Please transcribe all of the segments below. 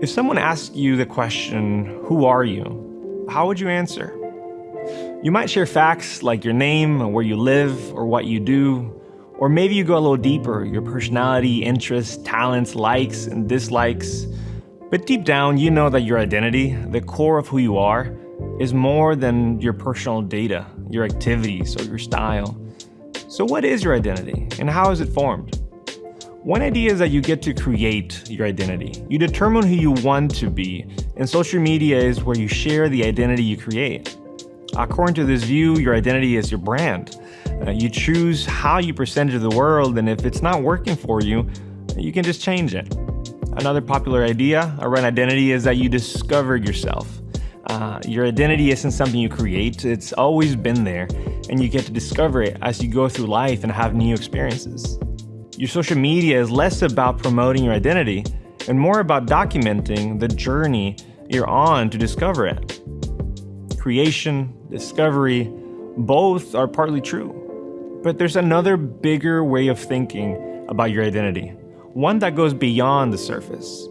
If someone asked you the question, Who are you? how would you answer? You might share facts like your name, where you live, or what you do, or maybe you go a little deeper your personality, interests, talents, likes, and dislikes. But deep down, you know that your identity, the core of who you are, is more than your personal data, your activities, or your style. So, what is your identity, and how is it formed? One idea is that you get to create your identity. You determine who you want to be, and social media is where you share the identity you create. According to this view, your identity is your brand. Uh, you choose how you present to the world, and if it's not working for you, you can just change it. Another popular idea around identity is that you discover yourself. Uh, your identity isn't something you create, it's always been there, and you get to discover it as you go through life and have new experiences. Your social media is less about promoting your identity and more about documenting the journey you're on to discover it. Creation, discovery, both are partly true. But there's another bigger way of thinking about your identity, one that goes beyond the surface.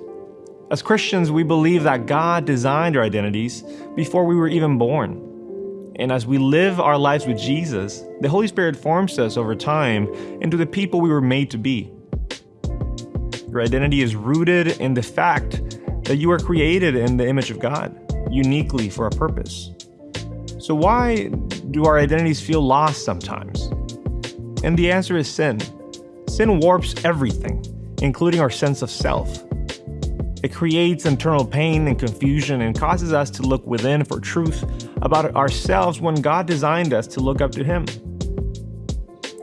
As Christians, we believe that God designed our identities before we were even born. And as we live our lives with Jesus, the Holy Spirit forms us over time into the people we were made to be. Your identity is rooted in the fact that you are created in the image of God, uniquely for a purpose. So, why do our identities feel lost sometimes? And the answer is sin. Sin warps everything, including our sense of self. It creates internal pain and confusion and causes us to look within for truth about ourselves when God designed us to look up to Him.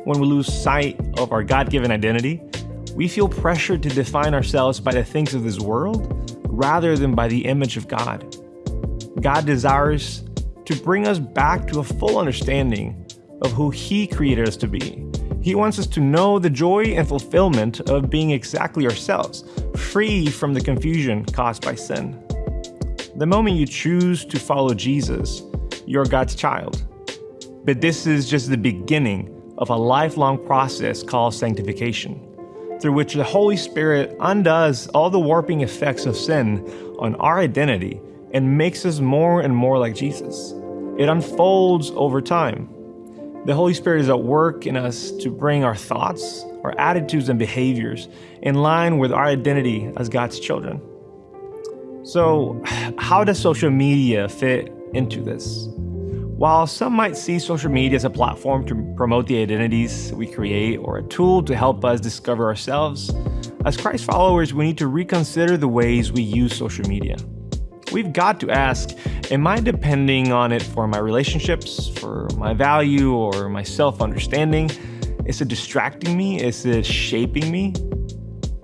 When we lose sight of our God given identity, we feel pressured to define ourselves by the things of this world rather than by the image of God. God desires to bring us back to a full understanding of who He created us to be he wants us to know the joy and fulfillment of being exactly ourselves, free from the confusion caused by sin. The moment you choose to follow Jesus, you're God's child. But this is just the beginning of a lifelong process called sanctification, through which the Holy Spirit undoes all the warping effects of sin on our identity and makes us more and more like Jesus. It unfolds over time the Holy Spirit is at work in us to bring our thoughts, our attitudes, and behaviors in line with our identity as God's children. So, how does social media fit into this? While some might see social media as a platform to promote the identities we create or a tool to help us discover ourselves, as Christ followers, we need to reconsider the ways we use social media. We've got to ask Am I depending on it for my relationships, for my value, or my self understanding? Is it distracting me? Is it shaping me?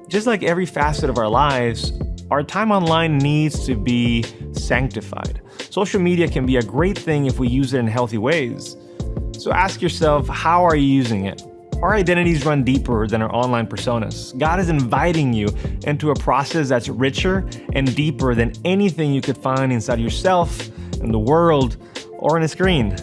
Just like every facet of our lives, our time online needs to be sanctified. Social media can be a great thing if we use it in healthy ways. So ask yourself, how are you using it? Our identities run deeper than our online personas. God is inviting you into a process that's richer and deeper than anything you could find inside yourself, in the world, or on a screen.